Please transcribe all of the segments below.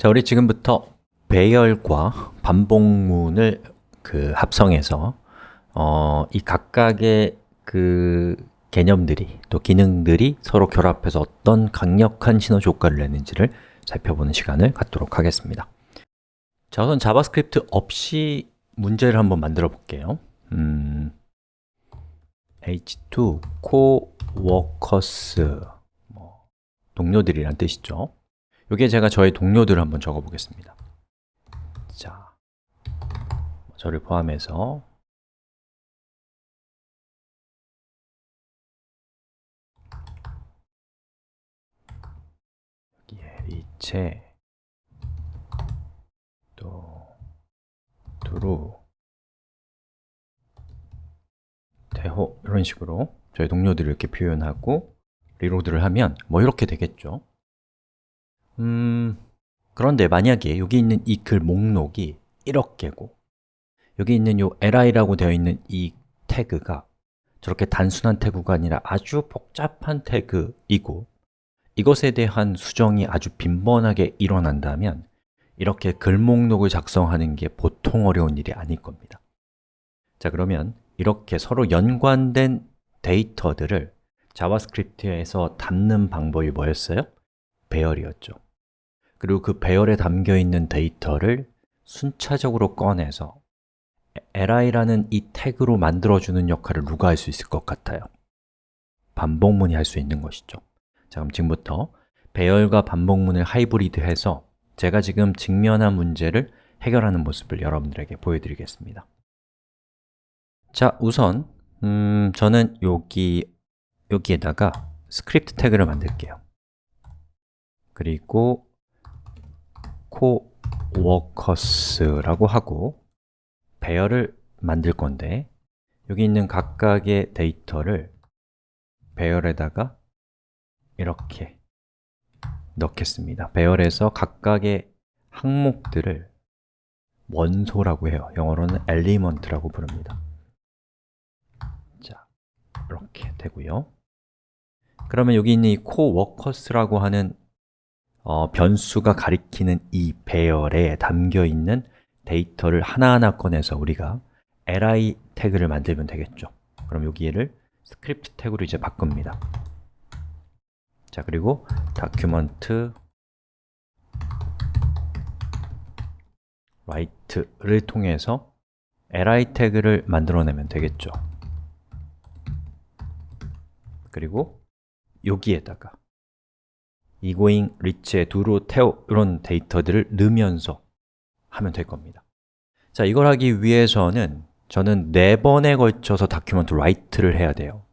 자, 우리 지금부터 배열과 반복문을 그 합성해서 어, 이 각각의 그 개념들이 또 기능들이 서로 결합해서 어떤 강력한 시너지 효과를 내는지를 살펴보는 시간을 갖도록 하겠습니다. 자, 우선 JavaScript 없이 문제를 한번 만들어 볼게요. 음, h2 coworkers. 뭐, 동료들이란 뜻이죠 이게 제가 저의 동료들을 한번 적어 보겠습니다. 자, 저를 포함해서. 여기에 리체 또 두루. 대호 이런 식으로 저희 동료들을 이렇게 표현하고 리로드를 하면 뭐 이렇게 되겠죠 음, 그런데 만약에 여기 있는 이 글 목록이 이렇게 고 여기 있는 이 li라고 되어 있는 이 태그가 저렇게 단순한 태그가 아니라 아주 복잡한 태그이고 이것에 대한 수정이 아주 빈번하게 일어난다면 이렇게 글 목록을 작성하는 게 보통 어려운 일이 아닐 겁니다 자 그러면 이렇게 서로 연관된 데이터들을 JavaScript에서 담는 방법이 뭐였어요? 배열이었죠 그리고 그 배열에 담겨 있는 데이터를 순차적으로 꺼내서 li라는 이 태그로 만들어주는 역할을 누가 할 수 있을 것 같아요? 반복문이 할 수 있는 것이죠. 자 그럼 지금부터 배열과 반복문을 hybrid해서 제가 지금 직면한 문제를 해결하는 모습을 여러분들에게 보여드리겠습니다. 자, 우선 음, 저는 여기, 여기에다가 스크립트 태그를 만들게요. 그리고 coworkers라고 하고 배열을 만들 건데 여기 있는 각각의 데이터를 배열에다가 이렇게 넣겠습니다. 배열에서 각각의 항목들을 원소라고 해요. 영어로는 element라고 부릅니다. 자, 이렇게 되고요. 그러면 여기 있는 이 coworkers라고 하는 어, 변수가 가리키는 이 배열에 담겨있는 데이터를 하나하나 꺼내서 우리가 li 태그를 만들면 되겠죠. 그럼 여기를 스크립트 태그로 이제 바꿉니다. 자, 그리고 document write를 통해서 li 태그를 만들어내면 되겠죠. 그리고 여기에다가 이고잉, 리체, 두루, 태호 이런 데이터들을 넣으면서 하면 될 겁니다. 자, 이걸 하기 위해서는 저는 네 번에 걸쳐서 다큐멘트 라이트를 해야 돼요.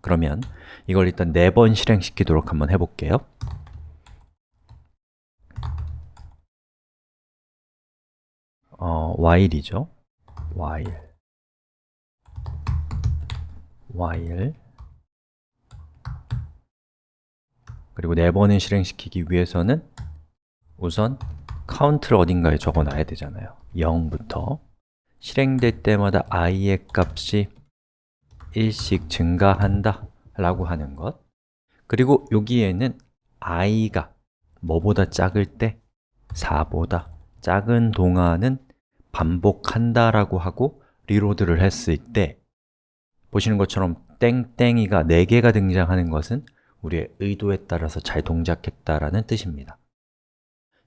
그러면 이걸 일단 네 번 실행시키도록 한번 해볼게요. 어, while이죠? while. while 그리고 네 번을 실행시키기 위해서는 우선 카운트를 어딘가에 적어놔야 되잖아요. 0부터. 실행될 때마다 i의 값이 1씩 증가한다 라고 하는 것. 그리고 여기에는 i가 뭐보다 작을 때 4보다 작은 동안은 반복한다 라고 하고 reload를 했을 때 보시는 것처럼 땡땡이가 4개가 등장하는 것은 우리의 의도에 따라서 잘 동작했다라는 뜻입니다.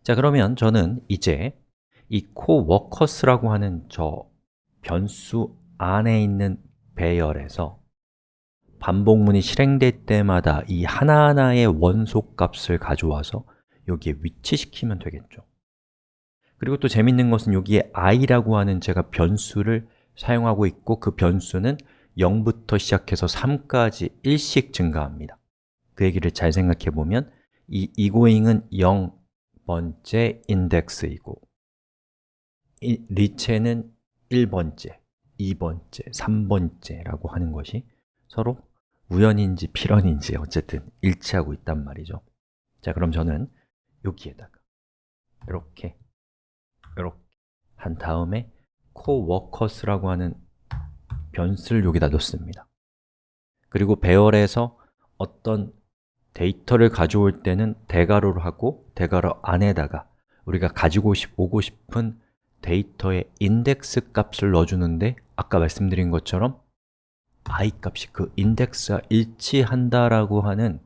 자 그러면 저는 이제 이 coworkers라고 하는 저 변수 안에 있는 배열에서 반복문이 실행될 때마다 이 하나하나의 원소 값을 가져와서 여기에 위치시키면 되겠죠. 그리고 또 재밌는 것은 여기에 i라고 하는 제가 변수를 사용하고 있고 그 변수는 0부터 시작해서 3까지 1씩 증가합니다 그 얘기를 잘 생각해 보면 이 egoing은 0번째 인덱스이고 이 리체는 1번째, 2번째, 3번째라고 하는 것이 서로 우연인지 필연인지 어쨌든 일치하고 있단 말이죠. 자, 그럼 저는 여기에다가 이렇게 이렇게 한 다음에 coworkers라고 하는 변수를 여기다 넣습니다. 그리고 배열에서 어떤 데이터를 가져올 때는 대괄호로 하고 대괄호 안에다가 우리가 가지고 오고 싶은 데이터의 인덱스 값을 넣어주는데 아까 말씀드린 것처럼 i 값이 그 인덱스와 일치한다라고 하는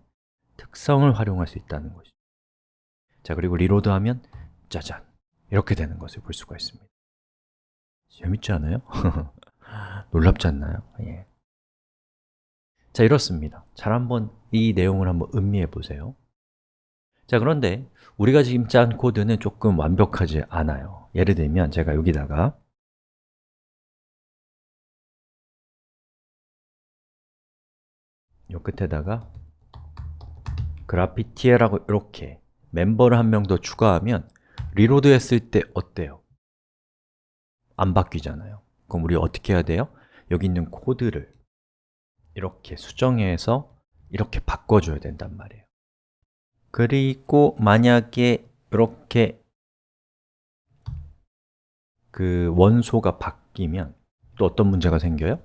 특성을 활용할 수 있다는 것이죠 자, 그리고 리로드하면 짜잔! 이렇게 되는 것을 볼 수가 있습니다 재밌지 않아요? 놀랍지 않나요? 예. 자, 이렇습니다 잘 한번 이 내용을 한번 음미해 보세요 자, 그런데 우리가 지금 짠 코드는 조금 완벽하지 않아요 예를 들면 제가 여기다가 요 끝에다가 그래피티에라고 이렇게 멤버를 한 명 더 추가하면 reload 했을 때 어때요? 안 바뀌잖아요 그럼 우리 어떻게 해야 돼요? 여기 있는 코드를 이렇게 수정해서 이렇게 바꿔줘야 된단 말이에요. 그리고 만약에 이렇게 그 원소가 바뀌면 또 어떤 문제가 생겨요?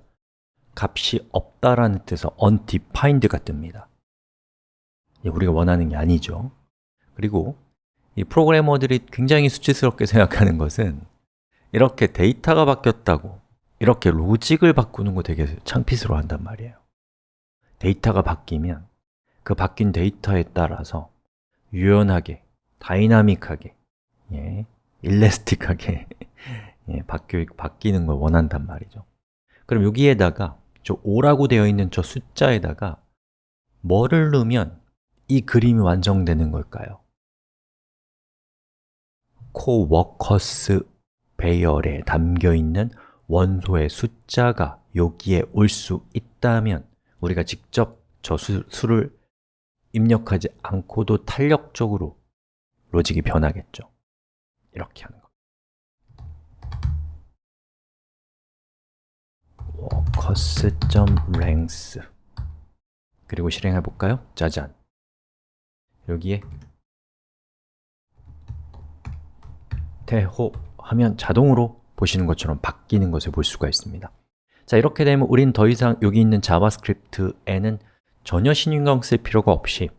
값이 없다라는 뜻에서 undefined가 뜹니다. 우리가 원하는 게 아니죠. 그리고 이 프로그래머들이 굉장히 수치스럽게 생각하는 것은 이렇게 데이터가 바뀌었다고 이렇게 로직을 바꾸는 거 되게 창피스러워 한단 말이에요 데이터가 바뀌면 그 바뀐 데이터에 따라서 유연하게, 다이나믹하게, 예, 일레스틱하게 예, 바뀌, 바뀌는 걸 원한단 말이죠 그럼 여기에다가 저 5라고 되어 있는 저 숫자에다가 뭐를 넣으면 이 그림이 완성되는 걸까요? 코워커스 배열에 담겨있는 원소의 숫자가 여기에 올 수 있다면 우리가 직접 저 수, 수를 입력하지 않고도 탄력적으로 로직이 변하겠죠. 이렇게 하는 coworkers.length 그리고 실행해 볼까요? 짜잔. 여기에 태호 하면 자동으로 보시는 것처럼 바뀌는 것을 볼 수가 있습니다. 자 이렇게 되면 우린 더 이상 여기 있는 자바스크립트에는 전혀 신경 쓸 필요가 없이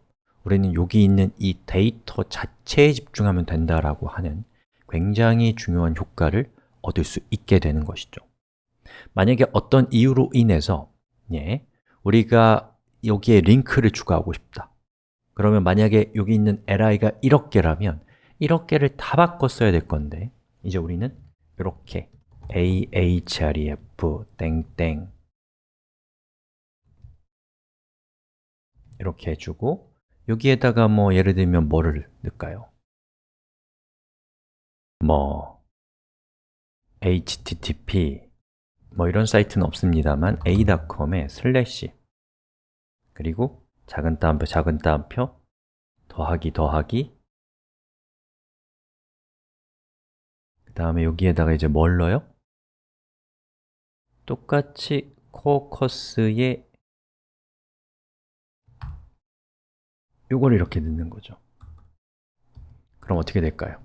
우리는 여기 있는 이 데이터 자체에 집중하면 된다라고 하는 굉장히 중요한 효과를 얻을 수 있게 되는 것이죠. 만약에 어떤 이유로 인해서 예, 우리가 여기에 링크를 추가하고 싶다. 그러면 만약에 여기 있는 li가 1억 개라면 1억 개를 다 바꿨어야 될 건데 이제 우리는 이렇게 ahref 땡땡 이렇게 해주고 여기에다가 뭐 예를 들면 뭐를 넣을까요? 뭐 http 뭐 이런 사이트는 없습니다만 a.com에 슬래시 그리고 작은 따옴표, 작은 따옴표 더하기, 더하기 다음에 여기에다가 이제 뭘 넣어요? 똑같이 코커스에 이걸 이렇게 넣는 거죠 그럼 어떻게 될까요?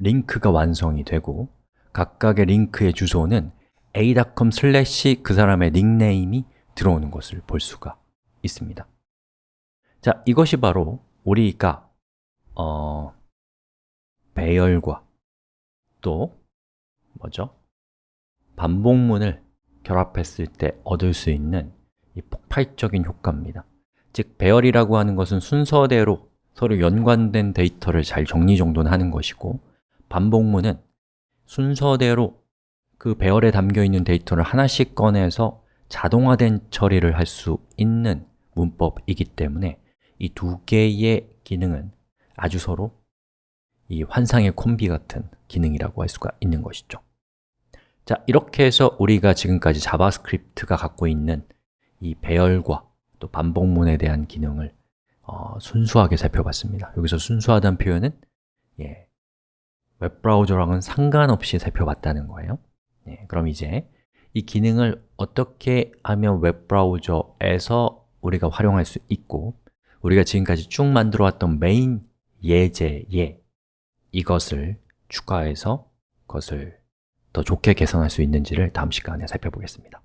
링크가 완성이 되고 각각의 링크의 주소는 a.com 슬래시 그 사람의 닉네임이 들어오는 것을 볼 수가 있습니다 자, 이것이 바로 우리가 어, 배열과 또 뭐죠? 반복문을 결합했을 때 얻을 수 있는 이 폭발적인 효과입니다 즉, 배열이라고 하는 것은 순서대로 서로 연관된 데이터를 잘 정리정돈하는 것이고 반복문은 순서대로 그 배열에 담겨있는 데이터를 하나씩 꺼내서 자동화된 처리를 할 수 있는 문법이기 때문에 이 두 개의 기능은 아주 서로 이 환상의 콤비 같은 기능이라고 할 수가 있는 것이죠. 자, 이렇게 해서 우리가 지금까지 자바스크립트가 갖고 있는 이 배열과 또 반복문에 대한 기능을 어, 순수하게 살펴봤습니다. 여기서 순수하다는 표현은 예, 웹브라우저랑은 상관없이 살펴봤다는 거예요. 예, 그럼 이제 이 기능을 어떻게 하면 웹브라우저에서 우리가 활용할 수 있고 우리가 지금까지 쭉 만들어 왔던 메인 예제에 이것을 추가해서 그것을 더 좋게 개선할 수 있는지를 다음 시간에 살펴보겠습니다